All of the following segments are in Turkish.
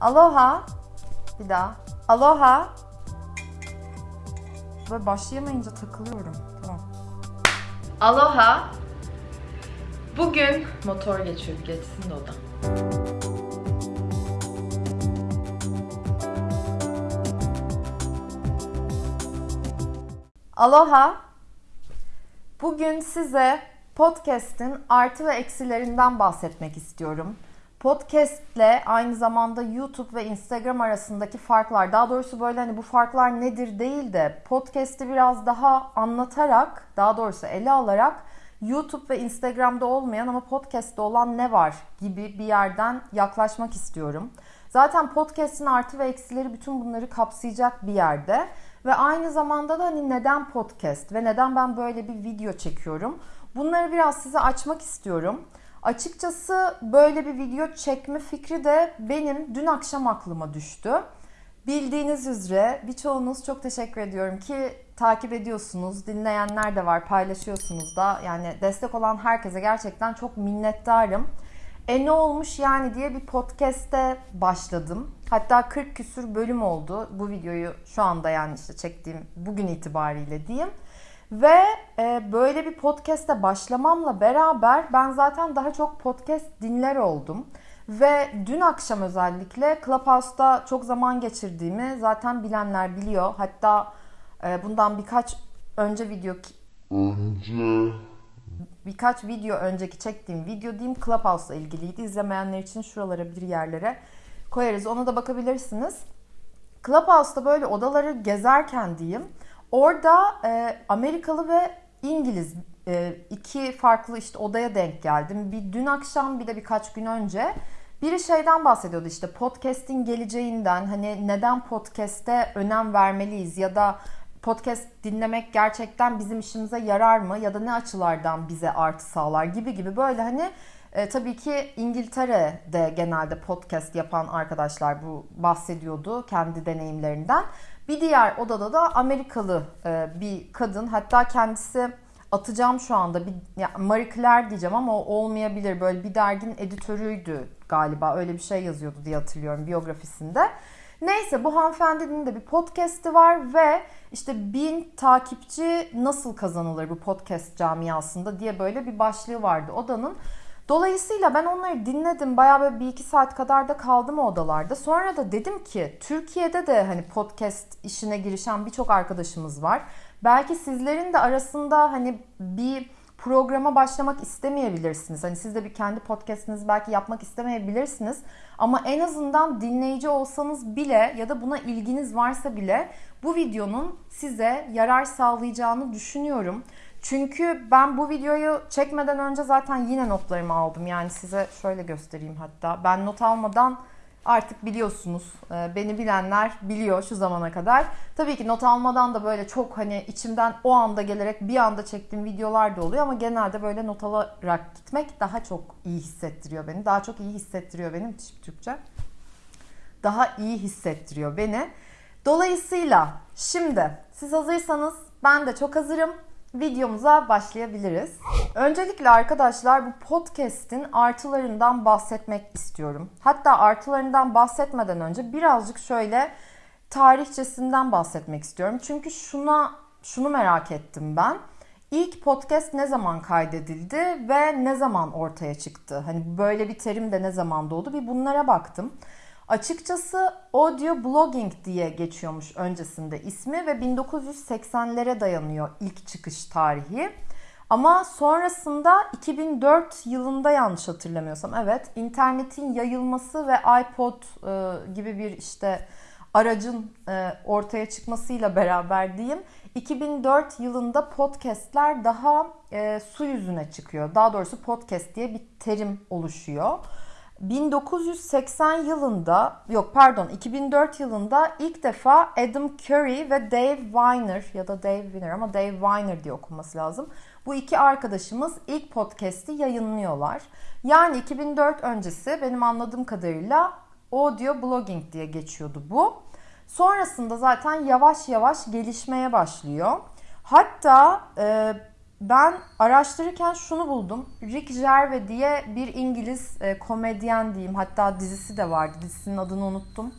Aloha. Bir daha. Aloha. Böyle başlayamayınca takılıyorum. Tamam. Aloha. Bugün motor geçiyor. Geçsin de o da. Aloha. Bugün size podcast'in artı ve eksilerinden bahsetmek istiyorum. Podcast ile aynı zamanda YouTube ve Instagram arasındaki farklar, daha doğrusu böyle hani bu farklar nedir değil de podcast'i biraz daha anlatarak, daha doğrusu ele alarak YouTube ve Instagram'da olmayan ama podcast'te olan ne var gibi bir yerden yaklaşmak istiyorum. Zaten podcast'in artı ve eksileri bütün bunları kapsayacak bir yerde. Ve aynı zamanda da hani neden podcast ve neden ben böyle bir video çekiyorum? Bunları biraz size açmak istiyorum. Açıkçası böyle bir video çekme fikri de benim dün akşam aklıma düştü. Bildiğiniz üzere birçoğunuz çok teşekkür ediyorum ki takip ediyorsunuz. Dinleyenler de var, paylaşıyorsunuz da. Yani destek olan herkese gerçekten çok minnettarım. E ne olmuş yani diye bir podcast'te başladım. Hatta 40 küsür bölüm oldu. Bu videoyu şu anda yani işte çektiğim bugün itibariyle diyeyim. Ve e, böyle bir podcast'e başlamamla beraber ben zaten daha çok podcast dinler oldum. Ve dün akşam özellikle Clubhouse'da çok zaman geçirdiğimi zaten bilenler biliyor. Hatta e, bundan birkaç önce video Önce birkaç video önceki çektiğim video diyeyim Clubhouse'la ilgiliydi. İzlemeyenler için şuralara bir yerlere koyarız. Ona da bakabilirsiniz. Clubhouse'da böyle odaları gezerken diyeyim. Orada e, Amerikalı ve İngiliz e, iki farklı işte odaya denk geldim. Bir dün akşam bir de birkaç gün önce. Biri şeyden bahsediyordu işte podcast'in geleceğinden hani neden podcast'e önem vermeliyiz ya da podcast dinlemek gerçekten bizim işimize yarar mı ya da ne açılardan bize artı sağlar gibi gibi böyle hani e, tabii ki İngiltere'de genelde podcast yapan arkadaşlar bu bahsediyordu kendi deneyimlerinden. Bir diğer odada da Amerikalı e, bir kadın hatta kendisi atacağım şu anda bir ya Marie Claire diyeceğim ama o olmayabilir böyle bir derginin editörüydü galiba öyle bir şey yazıyordu diye hatırlıyorum biyografisinde. Neyse bu hanımefendinin de bir podcast'i var ve işte bin takipçi nasıl kazanılır bu podcast camiasında diye böyle bir başlığı vardı odanın. Dolayısıyla ben onları dinledim. Bayağı böyle bir iki saat kadar da kaldım o odalarda. Sonra da dedim ki Türkiye'de de hani podcast işine girişen birçok arkadaşımız var. Belki sizlerin de arasında hani bir programa başlamak istemeyebilirsiniz. Hani siz de bir kendi podcast'inizi belki yapmak istemeyebilirsiniz. Ama en azından dinleyici olsanız bile ya da buna ilginiz varsa bile bu videonun size yarar sağlayacağını düşünüyorum. Çünkü ben bu videoyu çekmeden önce zaten yine notlarımı aldım. Yani size şöyle göstereyim hatta. Ben not almadan artık biliyorsunuz. e, Beni bilenler biliyor şu zamana kadar. Tabii ki not almadan da böyle çok hani içimden o anda gelerek bir anda çektiğim videolar da oluyor ama genelde böyle not alarak gitmek daha çok iyi hissettiriyor beni. Daha çok iyi hissettiriyor benim Türkçe. Daha iyi hissettiriyor beni. Dolayısıyla şimdi siz hazırsanız ben de çok hazırım videomuza başlayabiliriz. Öncelikle arkadaşlar bu podcast'in artılarından bahsetmek istiyorum. Hatta artılarından bahsetmeden önce birazcık şöyle tarihçesinden bahsetmek istiyorum. Çünkü şuna şunu merak ettim ben. İlk podcast ne zaman kaydedildi ve ne zaman ortaya çıktı? Hani böyle bir terim de ne zaman doğdu? Bir bunlara baktım. Açıkçası audio blogging diye geçiyormuş öncesinde ismi ve 1980'lere dayanıyor ilk çıkış tarihi. Ama sonrasında 2004 yılında yanlış hatırlamıyorsam evet internetin yayılması ve iPod e, gibi bir işte aracın e, ortaya çıkmasıyla beraber diyeyim 2004 yılında podcastler daha e, su yüzüne çıkıyor. Daha doğrusu podcast diye bir terim oluşuyor. 1980 yılında yok pardon 2004 yılında ilk defa Adam Curry ve Dave Weiner ya da Dave Weiner ama Dave Weiner diye okunması lazım. Bu iki arkadaşımız ilk podcast'i yayınlıyorlar. Yani 2004 öncesi benim anladığım kadarıyla audio blogging diye geçiyordu bu. Sonrasında zaten yavaş yavaş gelişmeye başlıyor. Hatta e, ben araştırırken şunu buldum. Rick Gervais diye bir İngiliz e, komedyen diyeyim. Hatta dizisi de vardı. Dizisinin adını unuttum.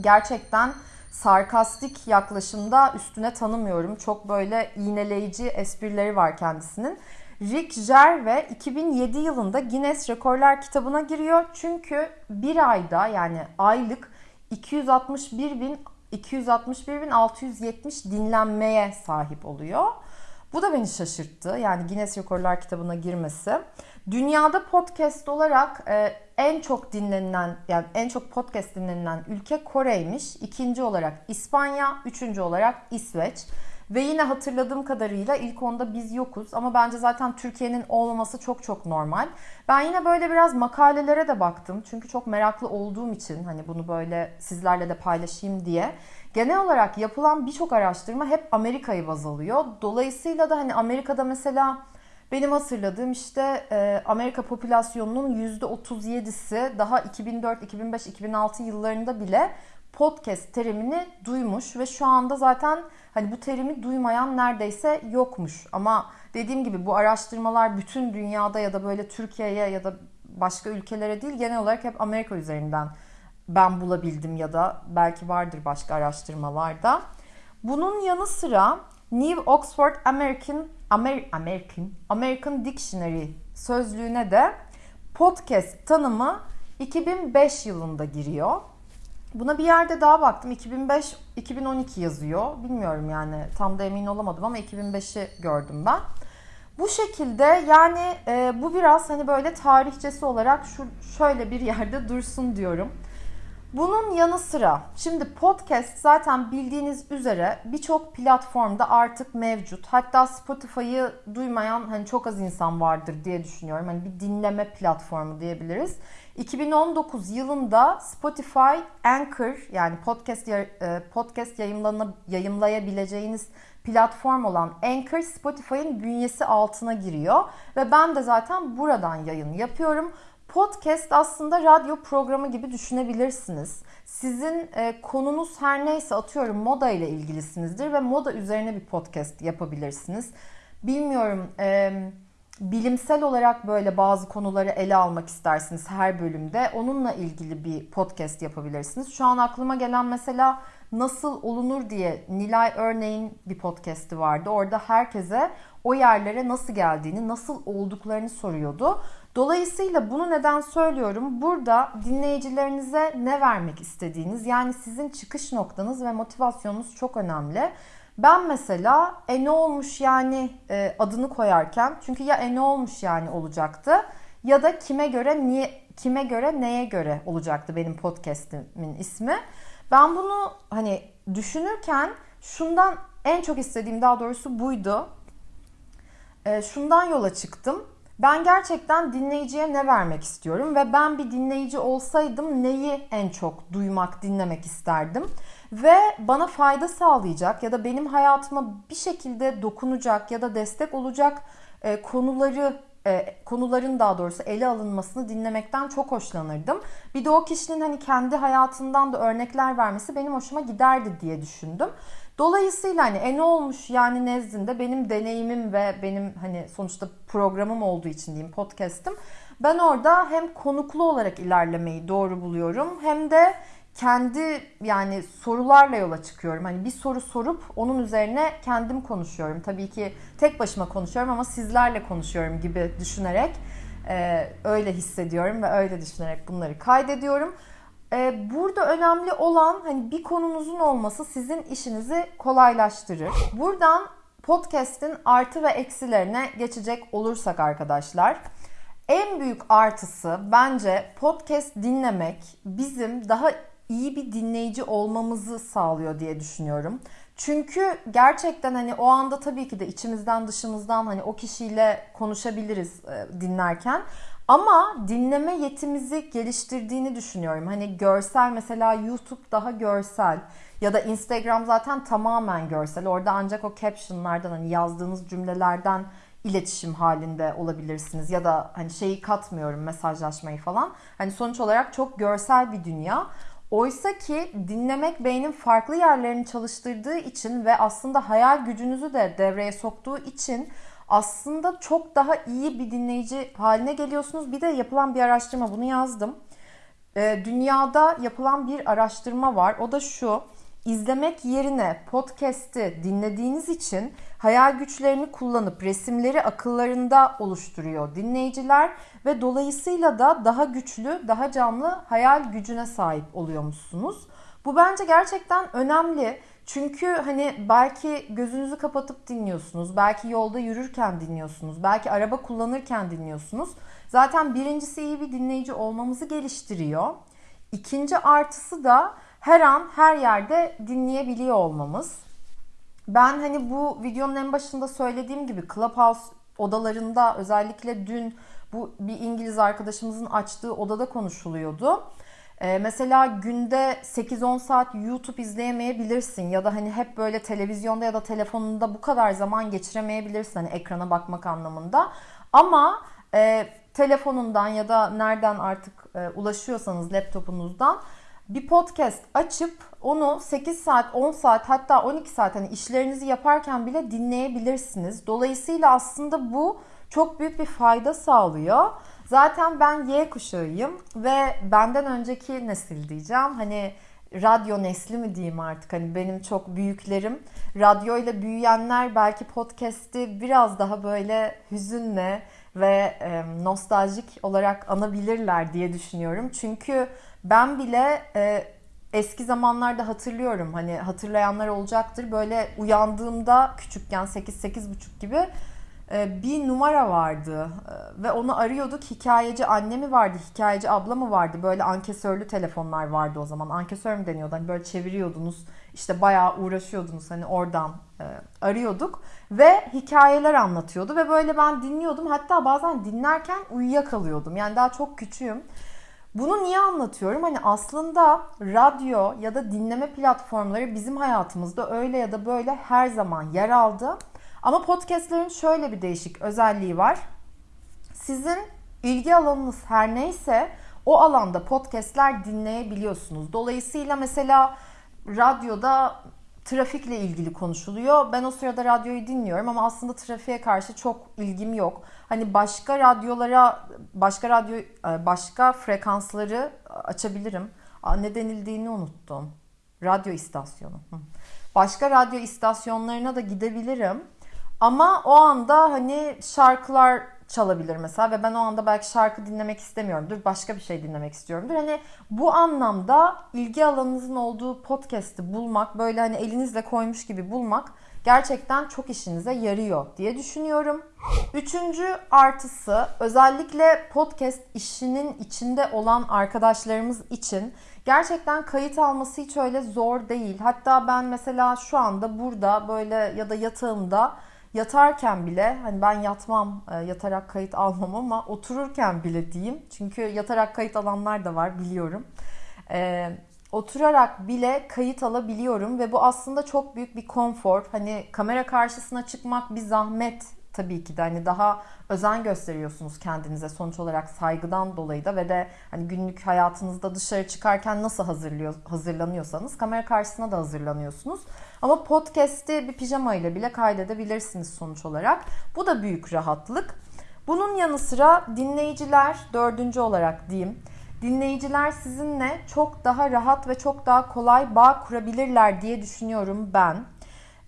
Gerçekten sarkastik yaklaşımda üstüne tanımıyorum. Çok böyle iğneleyici esprileri var kendisinin. Rick Gervais 2007 yılında Guinness Rekorlar kitabına giriyor. Çünkü bir ayda yani aylık 261 bin 261.670 dinlenmeye sahip oluyor. Bu da beni şaşırttı. Yani Guinness Rekorlar kitabına girmesi. Dünyada podcast olarak e, en çok dinlenilen yani en çok podcast dinlenilen ülke Kore'ymiş. İkinci olarak İspanya, üçüncü olarak İsveç. Ve yine hatırladığım kadarıyla ilk onda biz yokuz ama bence zaten Türkiye'nin olmaması çok çok normal. Ben yine böyle biraz makalelere de baktım. Çünkü çok meraklı olduğum için hani bunu böyle sizlerle de paylaşayım diye. Genel olarak yapılan birçok araştırma hep Amerika'yı baz alıyor. Dolayısıyla da hani Amerika'da mesela benim hatırladığım işte e, Amerika popülasyonunun %37'si daha 2004, 2005, 2006 yıllarında bile podcast terimini duymuş ve şu anda zaten hani bu terimi duymayan neredeyse yokmuş. Ama dediğim gibi bu araştırmalar bütün dünyada ya da böyle Türkiye'ye ya da başka ülkelere değil genel olarak hep Amerika üzerinden ben bulabildim ya da belki vardır başka araştırmalarda. Bunun yanı sıra New Oxford American Amer, American American Dictionary sözlüğüne de podcast tanımı 2005 yılında giriyor. Buna bir yerde daha baktım. 2005 2012 yazıyor. Bilmiyorum yani tam da emin olamadım ama 2005'i gördüm ben. Bu şekilde yani e, bu biraz hani böyle tarihçesi olarak şu şöyle bir yerde dursun diyorum. Bunun yanı sıra şimdi podcast zaten bildiğiniz üzere birçok platformda artık mevcut. Hatta Spotify'ı duymayan hani çok az insan vardır diye düşünüyorum. Hani bir dinleme platformu diyebiliriz. 2019 yılında Spotify Anchor yani podcast e, podcast yayınlayabileceğiniz platform olan Anchor Spotify'ın bünyesi altına giriyor ve ben de zaten buradan yayın yapıyorum. Podcast aslında radyo programı gibi düşünebilirsiniz. Sizin e, konunuz her neyse atıyorum moda ile ilgilisinizdir ve moda üzerine bir podcast yapabilirsiniz. Bilmiyorum e, bilimsel olarak böyle bazı konuları ele almak istersiniz her bölümde. Onunla ilgili bir podcast yapabilirsiniz. Şu an aklıma gelen mesela nasıl olunur diye Nilay örneğin bir podcast'i vardı. Orada herkese o yerlere nasıl geldiğini, nasıl olduklarını soruyordu. Dolayısıyla bunu neden söylüyorum? Burada dinleyicilerinize ne vermek istediğiniz yani sizin çıkış noktanız ve motivasyonunuz çok önemli. Ben mesela e ne olmuş yani e, adını koyarken çünkü ya e ne olmuş yani olacaktı ya da kime göre niye kime göre neye göre olacaktı benim podcastimin ismi. Ben bunu hani düşünürken şundan en çok istediğim daha doğrusu buydu. E, şundan yola çıktım. Ben gerçekten dinleyiciye ne vermek istiyorum ve ben bir dinleyici olsaydım neyi en çok duymak, dinlemek isterdim ve bana fayda sağlayacak ya da benim hayatıma bir şekilde dokunacak ya da destek olacak e, konuları e, konuların daha doğrusu ele alınmasını dinlemekten çok hoşlanırdım. Bir de o kişinin hani kendi hayatından da örnekler vermesi benim hoşuma giderdi diye düşündüm. Dolayısıyla hani e ne olmuş yani nezdinde benim deneyimim ve benim hani sonuçta programım olduğu için diyeyim podcast'ım. Ben orada hem konuklu olarak ilerlemeyi doğru buluyorum hem de kendi yani sorularla yola çıkıyorum. Hani bir soru sorup onun üzerine kendim konuşuyorum. Tabii ki tek başıma konuşuyorum ama sizlerle konuşuyorum gibi düşünerek e, öyle hissediyorum ve öyle düşünerek bunları kaydediyorum. E, burada önemli olan hani bir konunuzun olması sizin işinizi kolaylaştırır. Buradan podcast'in artı ve eksilerine geçecek olursak arkadaşlar. En büyük artısı bence podcast dinlemek bizim daha iyi bir dinleyici olmamızı sağlıyor diye düşünüyorum. Çünkü gerçekten hani o anda tabii ki de içimizden dışımızdan hani o kişiyle konuşabiliriz e, dinlerken. Ama dinleme yetimizi geliştirdiğini düşünüyorum. Hani görsel mesela YouTube daha görsel ya da Instagram zaten tamamen görsel. Orada ancak o captionlardan hani yazdığınız cümlelerden iletişim halinde olabilirsiniz ya da hani şeyi katmıyorum mesajlaşmayı falan. Hani sonuç olarak çok görsel bir dünya. Oysa ki dinlemek beynin farklı yerlerini çalıştırdığı için ve aslında hayal gücünüzü de devreye soktuğu için aslında çok daha iyi bir dinleyici haline geliyorsunuz. Bir de yapılan bir araştırma bunu yazdım. Ee, dünyada yapılan bir araştırma var. O da şu. İzlemek yerine podcast'i dinlediğiniz için hayal güçlerini kullanıp resimleri akıllarında oluşturuyor dinleyiciler ve dolayısıyla da daha güçlü, daha canlı hayal gücüne sahip oluyormuşsunuz. Bu bence gerçekten önemli. Çünkü hani belki gözünüzü kapatıp dinliyorsunuz, belki yolda yürürken dinliyorsunuz, belki araba kullanırken dinliyorsunuz. Zaten birincisi iyi bir dinleyici olmamızı geliştiriyor. İkinci artısı da her an her yerde dinleyebiliyor olmamız. Ben hani bu videonun en başında söylediğim gibi Clubhouse odalarında özellikle dün bu bir İngiliz arkadaşımızın açtığı odada konuşuluyordu. Ee, mesela günde 8-10 saat YouTube izleyemeyebilirsin ya da hani hep böyle televizyonda ya da telefonunda bu kadar zaman geçiremeyebilirsin hani ekrana bakmak anlamında. Ama e, telefonundan ya da nereden artık e, ulaşıyorsanız laptopunuzdan bir podcast açıp onu 8 saat, 10 saat hatta 12 saat hani işlerinizi yaparken bile dinleyebilirsiniz. Dolayısıyla aslında bu çok büyük bir fayda sağlıyor. Zaten ben Y kuşağıyım ve benden önceki nesil diyeceğim. Hani radyo nesli mi diyeyim artık hani benim çok büyüklerim radyoyla büyüyenler belki podcast'i biraz daha böyle hüzünle ve e, nostaljik olarak anabilirler diye düşünüyorum. Çünkü ben bile e, eski zamanlarda hatırlıyorum hani hatırlayanlar olacaktır. Böyle uyandığımda küçükken 8-8.30 gibi bir numara vardı e, ve onu arıyorduk. Hikayeci anne mi vardı, hikayeci abla mı vardı? Böyle ankesörlü telefonlar vardı o zaman. Ankesör mü deniyordu? Hani böyle çeviriyordunuz. işte bayağı uğraşıyordunuz hani oradan e, arıyorduk ve hikayeler anlatıyordu ve böyle ben dinliyordum. Hatta bazen dinlerken uyuyakalıyordum. Yani daha çok küçüğüm. Bunu niye anlatıyorum? Hani aslında radyo ya da dinleme platformları bizim hayatımızda öyle ya da böyle her zaman yer aldı. Ama podcastlerin şöyle bir değişik özelliği var. Sizin ilgi alanınız her neyse o alanda podcastler dinleyebiliyorsunuz. Dolayısıyla mesela radyoda trafikle ilgili konuşuluyor. Ben o sırada radyoyu dinliyorum ama aslında trafiğe karşı çok ilgim yok. Hani başka radyolara, başka radyo, e, başka frekansları açabilirim. Ne denildiğini unuttum. Radyo istasyonu. Başka radyo istasyonlarına da gidebilirim. Ama o anda hani şarkılar çalabilir mesela ve ben o anda belki şarkı dinlemek istemiyorumdur. Başka bir şey dinlemek istiyorumdur. Hani bu anlamda ilgi alanınızın olduğu podcast'i bulmak, böyle hani elinizle koymuş gibi bulmak gerçekten çok işinize yarıyor diye düşünüyorum. Üçüncü artısı özellikle podcast işinin içinde olan arkadaşlarımız için gerçekten kayıt alması hiç öyle zor değil. Hatta ben mesela şu anda burada böyle ya da yatağımda yatarken bile hani ben yatmam e, yatarak kayıt almam ama otururken bile diyeyim. Çünkü yatarak kayıt alanlar da var biliyorum. E, oturarak bile kayıt alabiliyorum ve bu aslında çok büyük bir konfor. Hani kamera karşısına çıkmak bir zahmet tabii ki de hani daha özen gösteriyorsunuz kendinize sonuç olarak saygıdan dolayı da ve de hani günlük hayatınızda dışarı çıkarken nasıl hazırlıyor hazırlanıyorsanız kamera karşısına da hazırlanıyorsunuz. Ama podcast'i bir pijama ile bile kaydedebilirsiniz sonuç olarak. Bu da büyük rahatlık. Bunun yanı sıra dinleyiciler dördüncü olarak diyeyim. Dinleyiciler sizinle çok daha rahat ve çok daha kolay bağ kurabilirler diye düşünüyorum ben.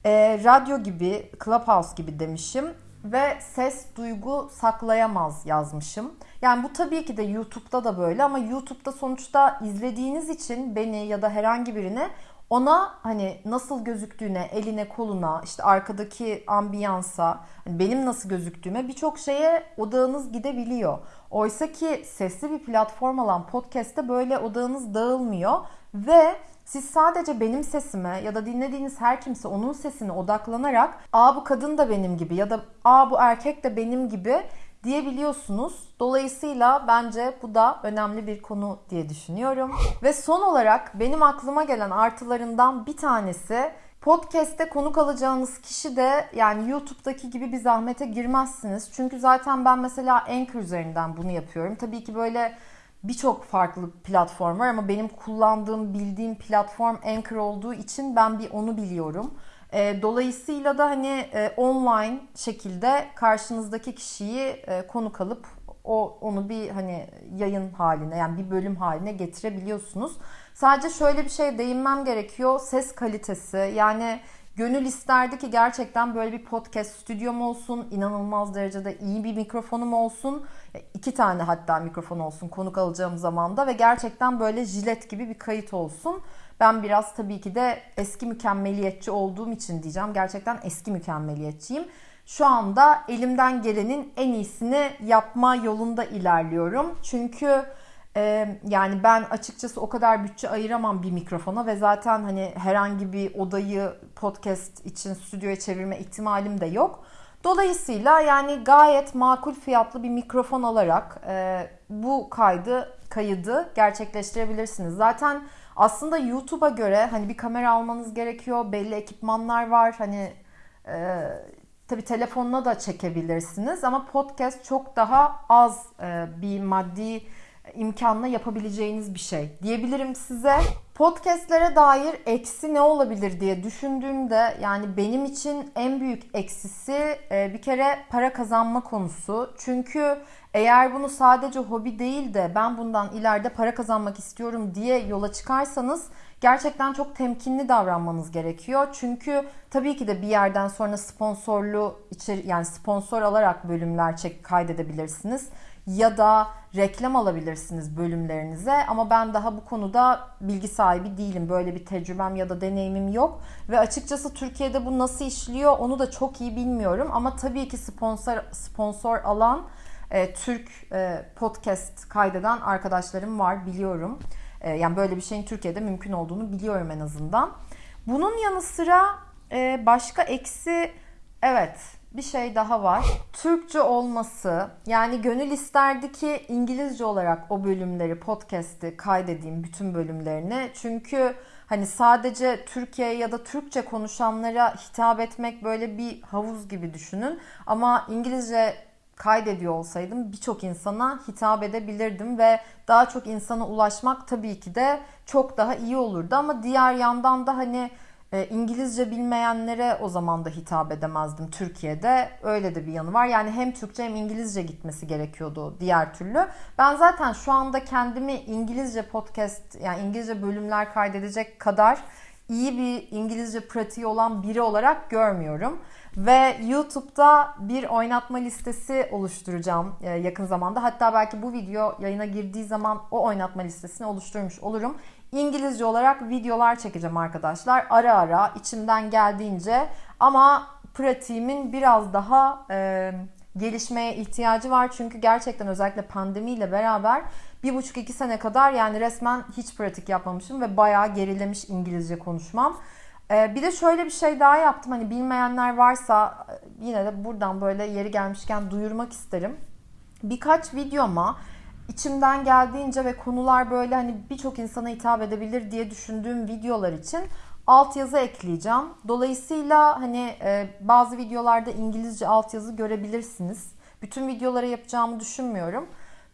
E, radyo gibi, Clubhouse gibi demişim ve ses duygu saklayamaz yazmışım. Yani bu tabii ki de YouTube'da da böyle ama YouTube'da sonuçta izlediğiniz için beni ya da herhangi birini ona hani nasıl gözüktüğüne, eline, koluna, işte arkadaki ambiyansa, hani benim nasıl gözüktüğüme birçok şeye odağınız gidebiliyor. Oysa ki sesli bir platform olan podcast'te böyle odağınız dağılmıyor ve siz sadece benim sesime ya da dinlediğiniz her kimse onun sesine odaklanarak aa bu kadın da benim gibi ya da aa bu erkek de benim gibi diyebiliyorsunuz. Dolayısıyla bence bu da önemli bir konu diye düşünüyorum. Ve son olarak benim aklıma gelen artılarından bir tanesi Podcast'te konuk alacağınız kişi de yani YouTube'daki gibi bir zahmete girmezsiniz. Çünkü zaten ben mesela Anchor üzerinden bunu yapıyorum. Tabii ki böyle birçok farklı platform var ama benim kullandığım, bildiğim platform Anchor olduğu için ben bir onu biliyorum. E, dolayısıyla da hani e, online şekilde karşınızdaki kişiyi e, konuk alıp o onu bir hani yayın haline yani bir bölüm haline getirebiliyorsunuz. Sadece şöyle bir şey değinmem gerekiyor. Ses kalitesi yani gönül isterdi ki gerçekten böyle bir podcast stüdyom olsun. inanılmaz derecede iyi bir mikrofonum olsun. iki tane hatta mikrofon olsun konuk alacağım zamanda ve gerçekten böyle jilet gibi bir kayıt olsun. Ben biraz tabii ki de eski mükemmeliyetçi olduğum için diyeceğim. Gerçekten eski mükemmeliyetçiyim. Şu anda elimden gelenin en iyisini yapma yolunda ilerliyorum. Çünkü e, yani ben açıkçası o kadar bütçe ayıramam bir mikrofona ve zaten hani herhangi bir odayı podcast için stüdyoya çevirme ihtimalim de yok. Dolayısıyla yani gayet makul fiyatlı bir mikrofon alarak e, bu kaydı kaydı gerçekleştirebilirsiniz. Zaten aslında YouTube'a göre hani bir kamera almanız gerekiyor, belli ekipmanlar var. Hani e, tabii telefonla da çekebilirsiniz ama podcast çok daha az e, bir maddi imkanla yapabileceğiniz bir şey diyebilirim size. Podcastlere dair eksi ne olabilir diye düşündüğümde yani benim için en büyük eksisi e, bir kere para kazanma konusu. Çünkü eğer bunu sadece hobi değil de ben bundan ileride para kazanmak istiyorum diye yola çıkarsanız gerçekten çok temkinli davranmanız gerekiyor. Çünkü tabii ki de bir yerden sonra sponsorlu içeri yani sponsor alarak bölümler çek kaydedebilirsiniz ya da reklam alabilirsiniz bölümlerinize ama ben daha bu konuda bilgi sahibi değilim. Böyle bir tecrübem ya da deneyimim yok ve açıkçası Türkiye'de bu nasıl işliyor onu da çok iyi bilmiyorum ama tabii ki sponsor sponsor alan e, Türk e, podcast kaydeden arkadaşlarım var biliyorum. E, yani böyle bir şeyin Türkiye'de mümkün olduğunu biliyorum en azından. Bunun yanı sıra e, başka eksi evet bir şey daha var. Türkçe olması. Yani gönül isterdi ki İngilizce olarak o bölümleri, podcast'i kaydedeyim bütün bölümlerini. Çünkü hani sadece Türkiye ya da Türkçe konuşanlara hitap etmek böyle bir havuz gibi düşünün. Ama İngilizce kaydediyor olsaydım birçok insana hitap edebilirdim ve daha çok insana ulaşmak tabii ki de çok daha iyi olurdu ama diğer yandan da hani e, İngilizce bilmeyenlere o zaman da hitap edemezdim Türkiye'de. Öyle de bir yanı var. Yani hem Türkçe hem İngilizce gitmesi gerekiyordu diğer türlü. Ben zaten şu anda kendimi İngilizce podcast yani İngilizce bölümler kaydedecek kadar iyi bir İngilizce pratiği olan biri olarak görmüyorum. Ve YouTube'da bir oynatma listesi oluşturacağım e, yakın zamanda. Hatta belki bu video yayına girdiği zaman o oynatma listesini oluşturmuş olurum. İngilizce olarak videolar çekeceğim arkadaşlar. Ara ara içimden geldiğince ama pratiğimin biraz daha e, gelişmeye ihtiyacı var. Çünkü gerçekten özellikle pandemiyle beraber bir buçuk iki sene kadar yani resmen hiç pratik yapmamışım ve bayağı gerilemiş İngilizce konuşmam. Ee, bir de şöyle bir şey daha yaptım. Hani bilmeyenler varsa e, yine de buradan böyle yeri gelmişken duyurmak isterim. Birkaç videoma içimden geldiğince ve konular böyle hani birçok insana hitap edebilir diye düşündüğüm videolar için altyazı ekleyeceğim. Dolayısıyla hani e, bazı videolarda İngilizce altyazı görebilirsiniz. Bütün videolara yapacağımı düşünmüyorum.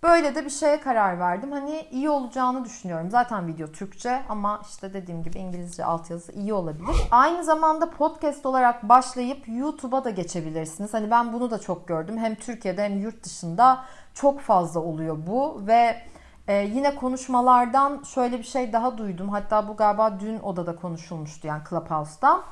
Böyle de bir şeye karar verdim. Hani iyi olacağını düşünüyorum. Zaten video Türkçe ama işte dediğim gibi İngilizce altyazı iyi olabilir. Aynı zamanda podcast olarak başlayıp YouTube'a da geçebilirsiniz. Hani ben bunu da çok gördüm. Hem Türkiye'de hem yurt dışında çok fazla oluyor bu ve ee, yine konuşmalardan şöyle bir şey daha duydum. Hatta bu galiba dün odada konuşulmuştu yani Clubhouse'da.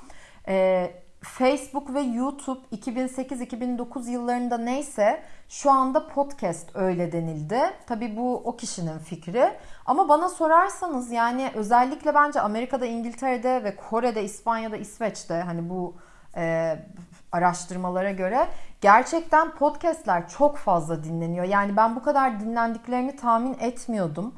Ee, Facebook ve YouTube 2008-2009 yıllarında neyse şu anda podcast öyle denildi. Tabii bu o kişinin fikri. Ama bana sorarsanız yani özellikle bence Amerika'da, İngiltere'de ve Kore'de, İspanya'da, İsveç'te hani bu e, araştırmalara göre gerçekten podcastler çok fazla dinleniyor. Yani ben bu kadar dinlendiklerini tahmin etmiyordum.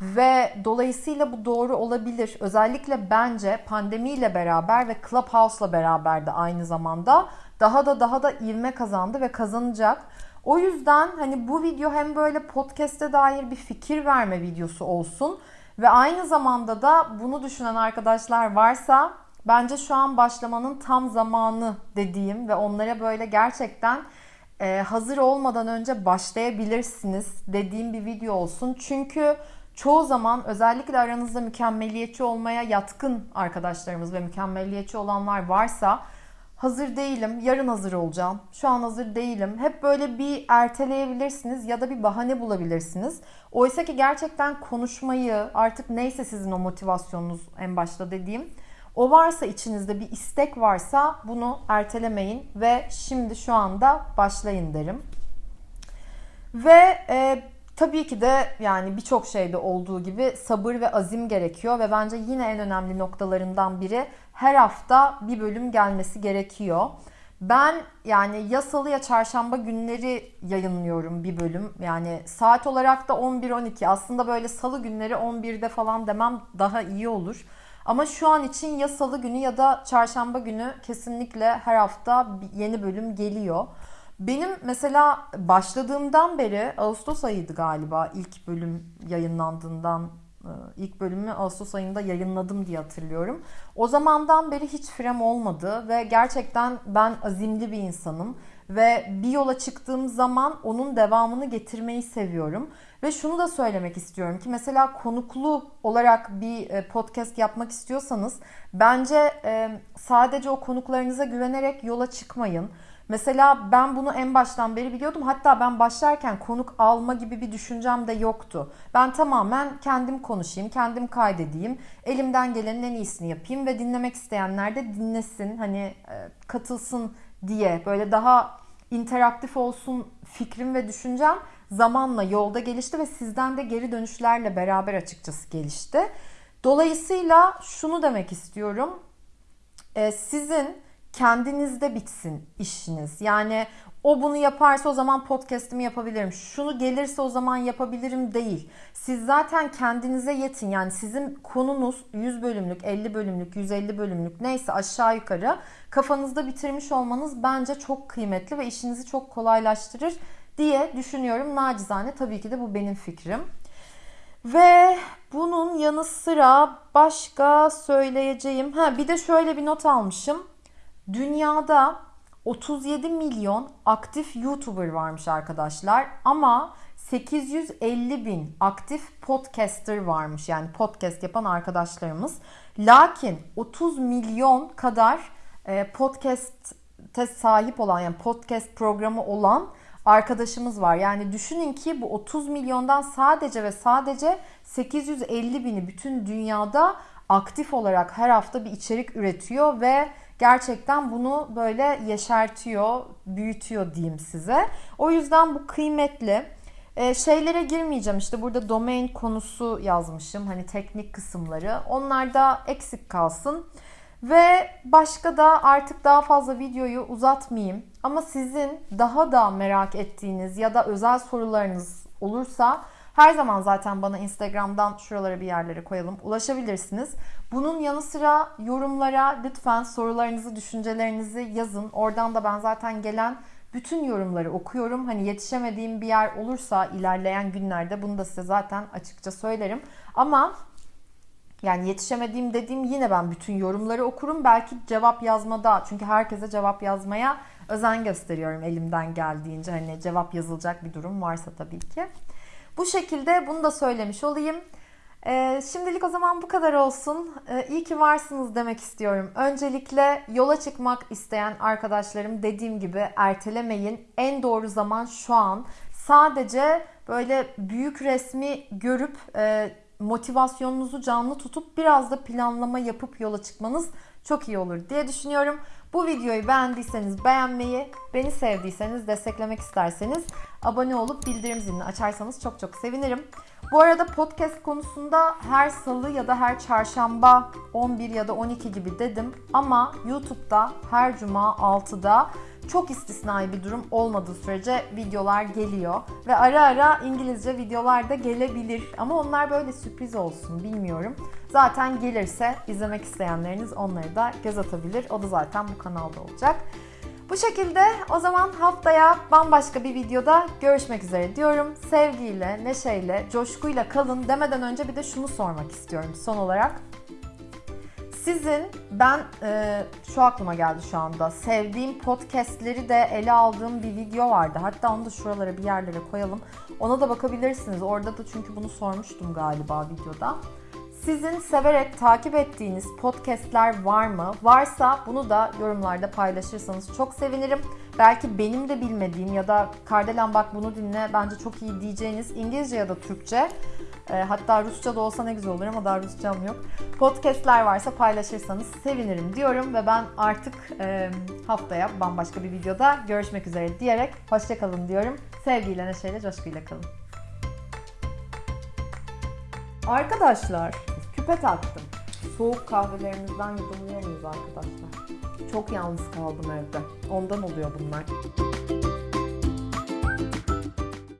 Ve dolayısıyla bu doğru olabilir. Özellikle bence pandemiyle beraber ve Clubhouse'la beraber de aynı zamanda daha da daha da ivme kazandı ve kazanacak. O yüzden hani bu video hem böyle podcast'e dair bir fikir verme videosu olsun ve aynı zamanda da bunu düşünen arkadaşlar varsa bence şu an başlamanın tam zamanı dediğim ve onlara böyle gerçekten e, hazır olmadan önce başlayabilirsiniz dediğim bir video olsun. Çünkü çoğu zaman özellikle aranızda mükemmeliyetçi olmaya yatkın arkadaşlarımız ve mükemmeliyetçi olanlar varsa hazır değilim, yarın hazır olacağım, şu an hazır değilim. Hep böyle bir erteleyebilirsiniz ya da bir bahane bulabilirsiniz. Oysa ki gerçekten konuşmayı artık neyse sizin o motivasyonunuz en başta dediğim o varsa içinizde bir istek varsa bunu ertelemeyin ve şimdi şu anda başlayın derim. Ve e, tabii ki de yani birçok şeyde olduğu gibi sabır ve azim gerekiyor ve bence yine en önemli noktalarından biri her hafta bir bölüm gelmesi gerekiyor. Ben yani ya salı ya çarşamba günleri yayınlıyorum bir bölüm. Yani saat olarak da 11-12. Aslında böyle salı günleri 11'de falan demem daha iyi olur. Ama şu an için ya salı günü ya da çarşamba günü kesinlikle her hafta yeni bölüm geliyor. Benim mesela başladığımdan beri Ağustos ayıydı galiba ilk bölüm yayınlandığından ilk bölümü Ağustos ayında yayınladım diye hatırlıyorum. O zamandan beri hiç frem olmadı ve gerçekten ben azimli bir insanım ve bir yola çıktığım zaman onun devamını getirmeyi seviyorum. Ve şunu da söylemek istiyorum ki mesela konuklu olarak bir e, podcast yapmak istiyorsanız bence e, sadece o konuklarınıza güvenerek yola çıkmayın. Mesela ben bunu en baştan beri biliyordum. Hatta ben başlarken konuk alma gibi bir düşüncem de yoktu. Ben tamamen kendim konuşayım, kendim kaydedeyim. Elimden gelenin en iyisini yapayım ve dinlemek isteyenler de dinlesin. Hani e, katılsın diye böyle daha interaktif olsun fikrim ve düşüncem zamanla yolda gelişti ve sizden de geri dönüşlerle beraber açıkçası gelişti. Dolayısıyla şunu demek istiyorum. E, sizin kendinizde bitsin işiniz. Yani o bunu yaparsa o zaman podcast'imi yapabilirim. Şunu gelirse o zaman yapabilirim değil. Siz zaten kendinize yetin. Yani sizin konunuz 100 bölümlük, 50 bölümlük, 150 bölümlük neyse aşağı yukarı kafanızda bitirmiş olmanız bence çok kıymetli ve işinizi çok kolaylaştırır diye düşünüyorum. Nacizane tabii ki de bu benim fikrim. Ve bunun yanı sıra başka söyleyeceğim. Ha bir de şöyle bir not almışım. Dünyada 37 milyon aktif YouTuber varmış arkadaşlar ama 850 bin aktif podcaster varmış yani podcast yapan arkadaşlarımız. Lakin 30 milyon kadar e, podcast'e sahip olan yani podcast programı olan arkadaşımız var. Yani düşünün ki bu 30 milyondan sadece ve sadece 850 bini bütün dünyada aktif olarak her hafta bir içerik üretiyor ve gerçekten bunu böyle yeşertiyor, büyütüyor diyeyim size. O yüzden bu kıymetli. Ee, şeylere girmeyeceğim işte burada domain konusu yazmışım hani teknik kısımları. Onlar da eksik kalsın. Ve başka da artık daha fazla videoyu uzatmayayım. Ama sizin daha da merak ettiğiniz ya da özel sorularınız olursa her zaman zaten bana Instagram'dan şuralara bir yerlere koyalım ulaşabilirsiniz. Bunun yanı sıra yorumlara lütfen sorularınızı, düşüncelerinizi yazın. Oradan da ben zaten gelen bütün yorumları okuyorum. Hani yetişemediğim bir yer olursa ilerleyen günlerde bunu da size zaten açıkça söylerim. Ama yani yetişemediğim dediğim yine ben bütün yorumları okurum. Belki cevap yazmada çünkü herkese cevap yazmaya özen gösteriyorum elimden geldiğince. Hani cevap yazılacak bir durum varsa tabii ki. Bu şekilde bunu da söylemiş olayım. Ee, şimdilik o zaman bu kadar olsun. Ee, iyi ki varsınız demek istiyorum. Öncelikle yola çıkmak isteyen arkadaşlarım dediğim gibi ertelemeyin. En doğru zaman şu an. Sadece böyle büyük resmi görüp e, motivasyonunuzu canlı tutup biraz da planlama yapıp yola çıkmanız çok iyi olur diye düşünüyorum. Bu videoyu beğendiyseniz beğenmeyi, beni sevdiyseniz, desteklemek isterseniz abone olup bildirim zilini açarsanız çok çok sevinirim. Bu arada podcast konusunda her salı ya da her çarşamba 11 ya da 12 gibi dedim ama YouTube'da her cuma 6'da çok istisnai bir durum olmadığı sürece videolar geliyor. Ve ara ara İngilizce videolar da gelebilir. Ama onlar böyle sürpriz olsun bilmiyorum. Zaten gelirse izlemek isteyenleriniz onları da göz atabilir. O da zaten bu kanalda olacak. Bu şekilde o zaman haftaya bambaşka bir videoda görüşmek üzere diyorum. Sevgiyle, neşeyle, coşkuyla kalın demeden önce bir de şunu sormak istiyorum son olarak. Sizin ben e, şu aklıma geldi şu anda. Sevdiğim podcastleri de ele aldığım bir video vardı. Hatta onu da şuralara bir yerlere koyalım. Ona da bakabilirsiniz. Orada da çünkü bunu sormuştum galiba videoda. Sizin severek takip ettiğiniz podcastler var mı? Varsa bunu da yorumlarda paylaşırsanız çok sevinirim. Belki benim de bilmediğim ya da Kardelen bak bunu dinle bence çok iyi diyeceğiniz İngilizce ya da Türkçe e, hatta Rusça da olsa ne güzel olur ama daha Rusçam yok. Podcastler varsa paylaşırsanız sevinirim diyorum ve ben artık e, haftaya bambaşka bir videoda görüşmek üzere diyerek hoşçakalın diyorum. Sevgiyle, neşeyle, coşkuyla kalın. Arkadaşlar küpe taktım. Soğuk kahvelerimizden yudumluyor muyuz arkadaşlar? Çok yalnız kaldım evde. Ondan oluyor bunlar.